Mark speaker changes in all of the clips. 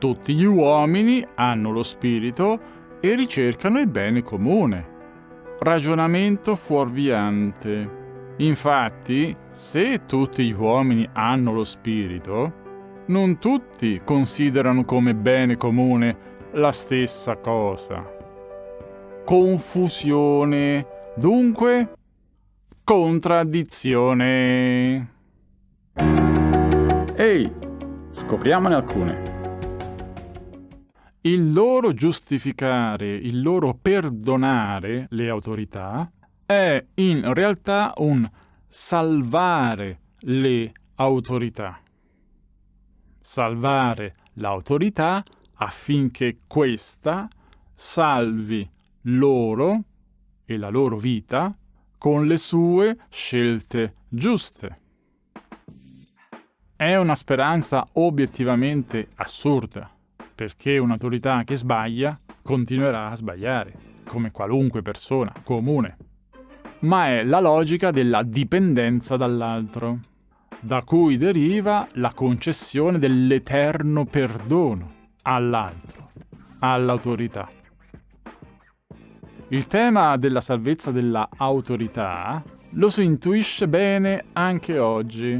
Speaker 1: Tutti gli uomini hanno lo spirito e ricercano il bene comune. Ragionamento fuorviante. Infatti, se tutti gli uomini hanno lo spirito, non tutti considerano come bene comune la stessa cosa. Confusione, dunque contraddizione. Ehi, scopriamone alcune. Il loro giustificare, il loro perdonare le autorità è in realtà un salvare le autorità. Salvare l'autorità affinché questa salvi loro e la loro vita con le sue scelte giuste. È una speranza obiettivamente assurda, perché un'autorità che sbaglia continuerà a sbagliare, come qualunque persona comune ma è la logica della dipendenza dall'altro, da cui deriva la concessione dell'eterno perdono all'altro, all'autorità. Il tema della salvezza della autorità lo si intuisce bene anche oggi,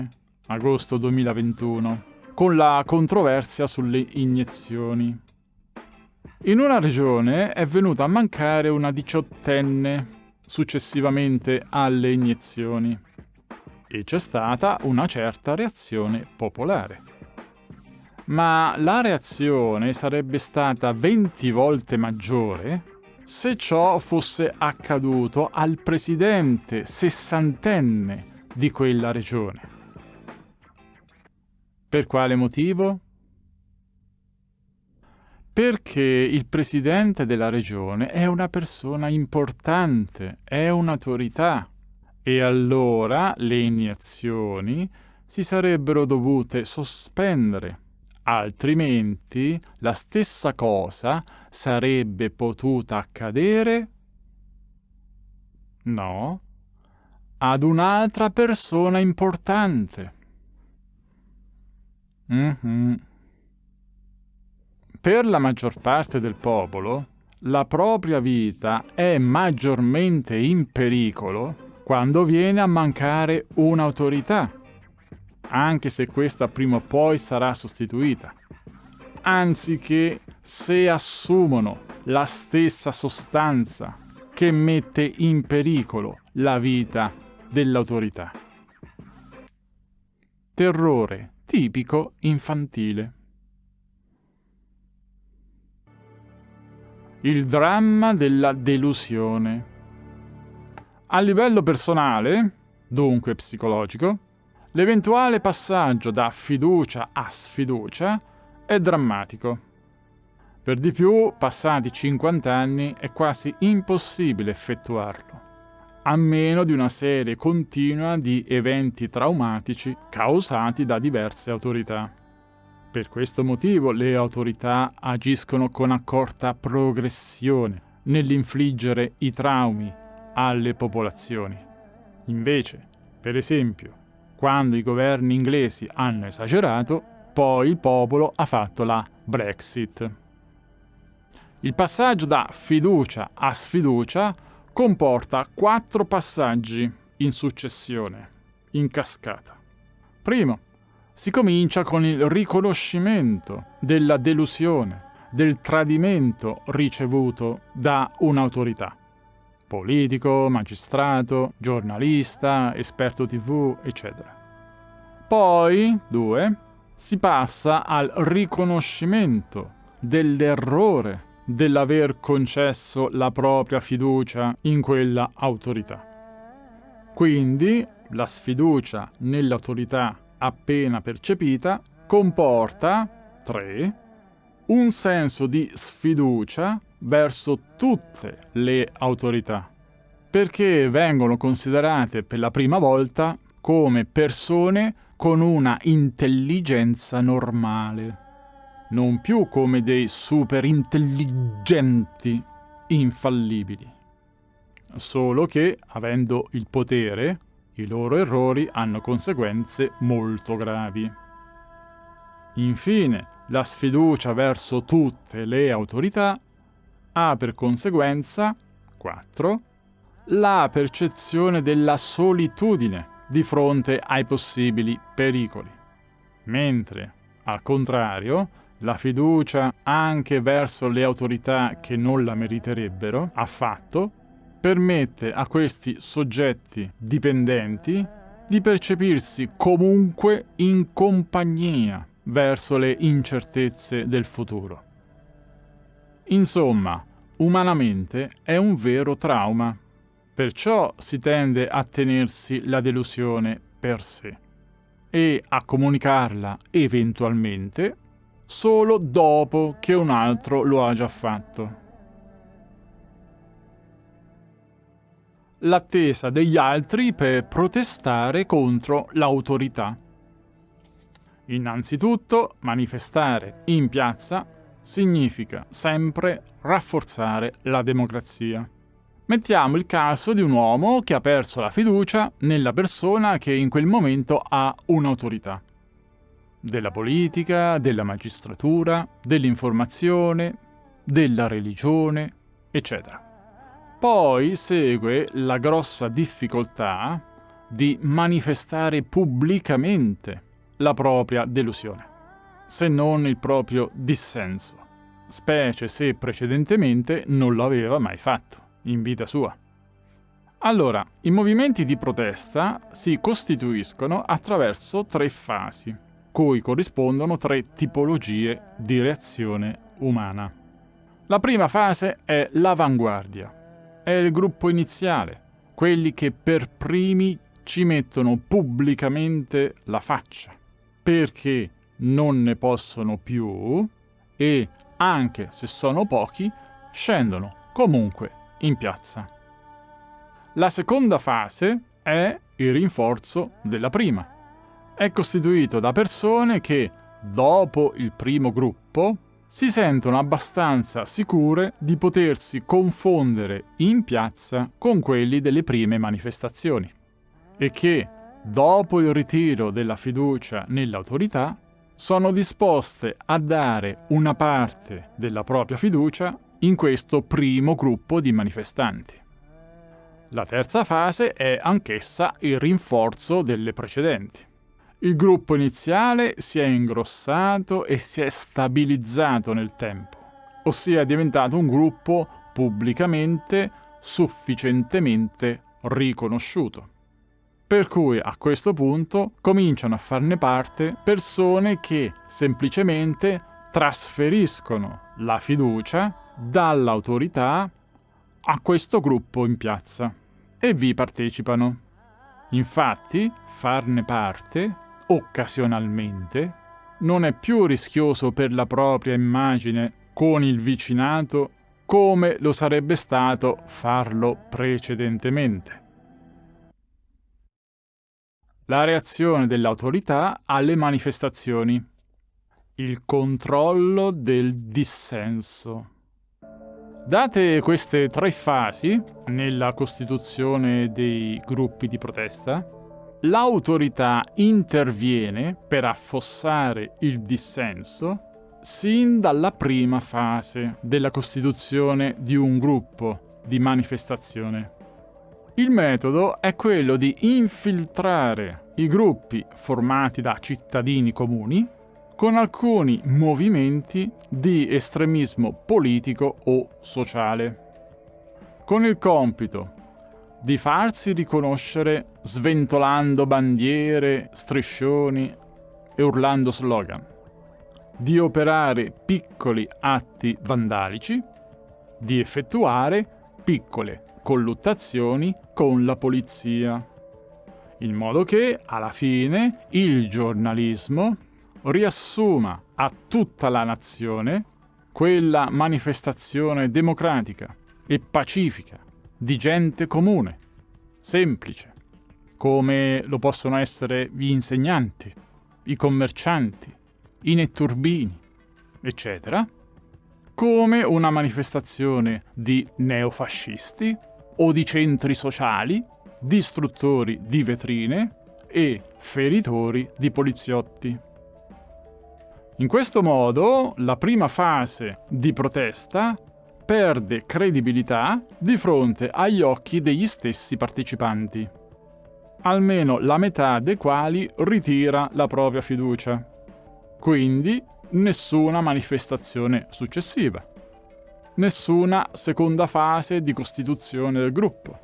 Speaker 1: agosto 2021, con la controversia sulle iniezioni. In una regione è venuta a mancare una diciottenne successivamente alle iniezioni e c'è stata una certa reazione popolare. Ma la reazione sarebbe stata 20 volte maggiore se ciò fosse accaduto al presidente sessantenne di quella regione. Per quale motivo? perché il presidente della regione è una persona importante, è un'autorità e allora le iniezioni si sarebbero dovute sospendere, altrimenti la stessa cosa sarebbe potuta accadere? No, ad un'altra persona importante. Mm-hmm. Per la maggior parte del popolo, la propria vita è maggiormente in pericolo quando viene a mancare un'autorità, anche se questa prima o poi sarà sostituita, anziché se assumono la stessa sostanza che mette in pericolo la vita dell'autorità. Terrore tipico infantile. Il dramma della delusione. A livello personale, dunque psicologico, l'eventuale passaggio da fiducia a sfiducia è drammatico. Per di più, passati 50 anni, è quasi impossibile effettuarlo, a meno di una serie continua di eventi traumatici causati da diverse autorità. Per questo motivo le autorità agiscono con accorta progressione nell'infliggere i traumi alle popolazioni. Invece, per esempio, quando i governi inglesi hanno esagerato, poi il popolo ha fatto la Brexit. Il passaggio da fiducia a sfiducia comporta quattro passaggi in successione, in cascata. Primo, si comincia con il riconoscimento della delusione, del tradimento ricevuto da un'autorità. Politico, magistrato, giornalista, esperto tv, eccetera. Poi, due, si passa al riconoscimento dell'errore dell'aver concesso la propria fiducia in quella autorità. Quindi la sfiducia nell'autorità appena percepita comporta 3. un senso di sfiducia verso tutte le autorità, perché vengono considerate per la prima volta come persone con una intelligenza normale, non più come dei superintelligenti infallibili. Solo che, avendo il potere, i loro errori hanno conseguenze molto gravi. Infine, la sfiducia verso tutte le autorità ha per conseguenza 4. La percezione della solitudine di fronte ai possibili pericoli. Mentre, al contrario, la fiducia anche verso le autorità che non la meriterebbero, affatto, permette a questi soggetti dipendenti di percepirsi comunque in compagnia verso le incertezze del futuro. Insomma, umanamente è un vero trauma, perciò si tende a tenersi la delusione per sé e a comunicarla eventualmente solo dopo che un altro lo ha già fatto. L'attesa degli altri per protestare contro l'autorità. Innanzitutto, manifestare in piazza significa sempre rafforzare la democrazia. Mettiamo il caso di un uomo che ha perso la fiducia nella persona che in quel momento ha un'autorità della politica, della magistratura, dell'informazione, della religione, eccetera. Poi segue la grossa difficoltà di manifestare pubblicamente la propria delusione, se non il proprio dissenso, specie se precedentemente non lo aveva mai fatto in vita sua. Allora, i movimenti di protesta si costituiscono attraverso tre fasi cui corrispondono tre tipologie di reazione umana. La prima fase è l'avanguardia, è il gruppo iniziale, quelli che per primi ci mettono pubblicamente la faccia, perché non ne possono più e, anche se sono pochi, scendono comunque in piazza. La seconda fase è il rinforzo della prima è costituito da persone che, dopo il primo gruppo, si sentono abbastanza sicure di potersi confondere in piazza con quelli delle prime manifestazioni e che, dopo il ritiro della fiducia nell'autorità, sono disposte a dare una parte della propria fiducia in questo primo gruppo di manifestanti. La terza fase è anch'essa il rinforzo delle precedenti. Il gruppo iniziale si è ingrossato e si è stabilizzato nel tempo, ossia è diventato un gruppo pubblicamente sufficientemente riconosciuto. Per cui a questo punto cominciano a farne parte persone che semplicemente trasferiscono la fiducia dall'autorità a questo gruppo in piazza e vi partecipano. Infatti, farne parte occasionalmente, non è più rischioso per la propria immagine con il vicinato come lo sarebbe stato farlo precedentemente. La reazione dell'autorità alle manifestazioni. Il controllo del dissenso. Date queste tre fasi nella costituzione dei gruppi di protesta, l'autorità interviene per affossare il dissenso sin dalla prima fase della costituzione di un gruppo di manifestazione. Il metodo è quello di infiltrare i gruppi formati da cittadini comuni con alcuni movimenti di estremismo politico o sociale, con il compito di farsi riconoscere sventolando bandiere, striscioni e urlando slogan, di operare piccoli atti vandalici, di effettuare piccole colluttazioni con la polizia, in modo che alla fine il giornalismo riassuma a tutta la nazione quella manifestazione democratica e pacifica di gente comune, semplice, come lo possono essere gli insegnanti, i commercianti, i netturbini, eccetera, come una manifestazione di neofascisti o di centri sociali, distruttori di vetrine e feritori di poliziotti. In questo modo la prima fase di protesta perde credibilità di fronte agli occhi degli stessi partecipanti, almeno la metà dei quali ritira la propria fiducia. Quindi nessuna manifestazione successiva, nessuna seconda fase di costituzione del gruppo.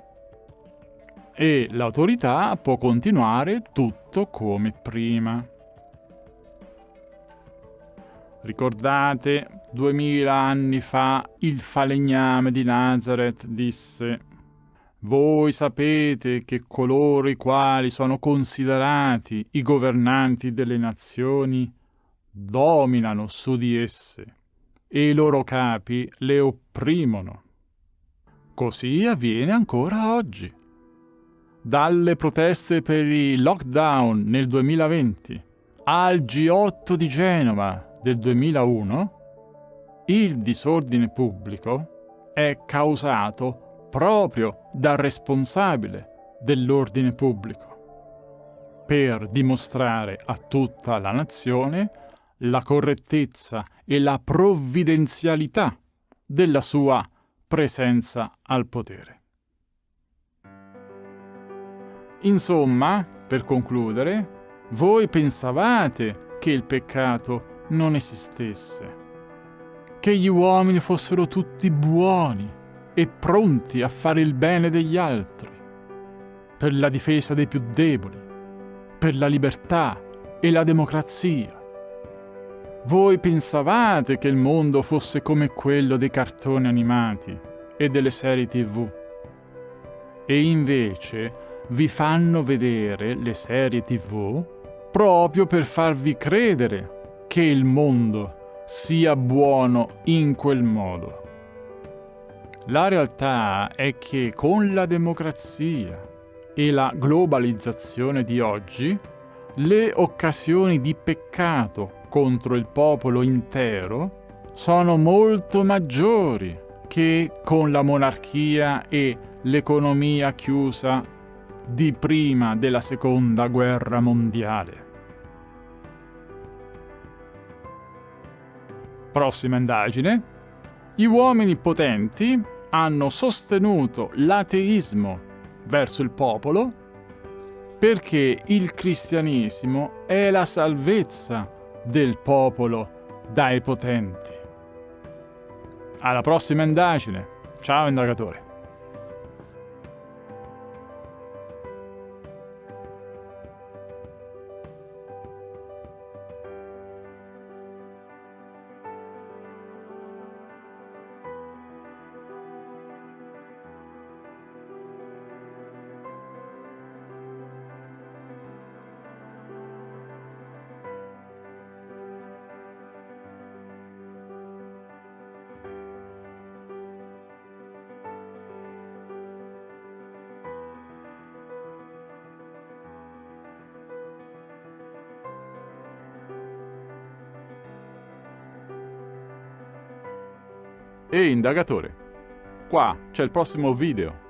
Speaker 1: E l'autorità può continuare tutto come prima. Ricordate, duemila anni fa il falegname di Nazareth disse Voi sapete che coloro i quali sono considerati i governanti delle nazioni dominano su di esse e i loro capi le opprimono. Così avviene ancora oggi. Dalle proteste per i lockdown nel 2020 al G8 di Genova del 2001, il disordine pubblico è causato proprio dal responsabile dell'ordine pubblico, per dimostrare a tutta la nazione la correttezza e la provvidenzialità della sua presenza al potere. Insomma, per concludere, voi pensavate che il peccato non esistesse. Che gli uomini fossero tutti buoni e pronti a fare il bene degli altri, per la difesa dei più deboli, per la libertà e la democrazia. Voi pensavate che il mondo fosse come quello dei cartoni animati e delle serie tv. E invece vi fanno vedere le serie tv proprio per farvi credere che il mondo sia buono in quel modo. La realtà è che con la democrazia e la globalizzazione di oggi, le occasioni di peccato contro il popolo intero sono molto maggiori che con la monarchia e l'economia chiusa di prima della seconda guerra mondiale. Prossima indagine. Gli uomini potenti hanno sostenuto l'ateismo verso il popolo perché il cristianesimo è la salvezza del popolo dai potenti. Alla prossima indagine. Ciao indagatore. Ehi indagatore, qua c'è il prossimo video.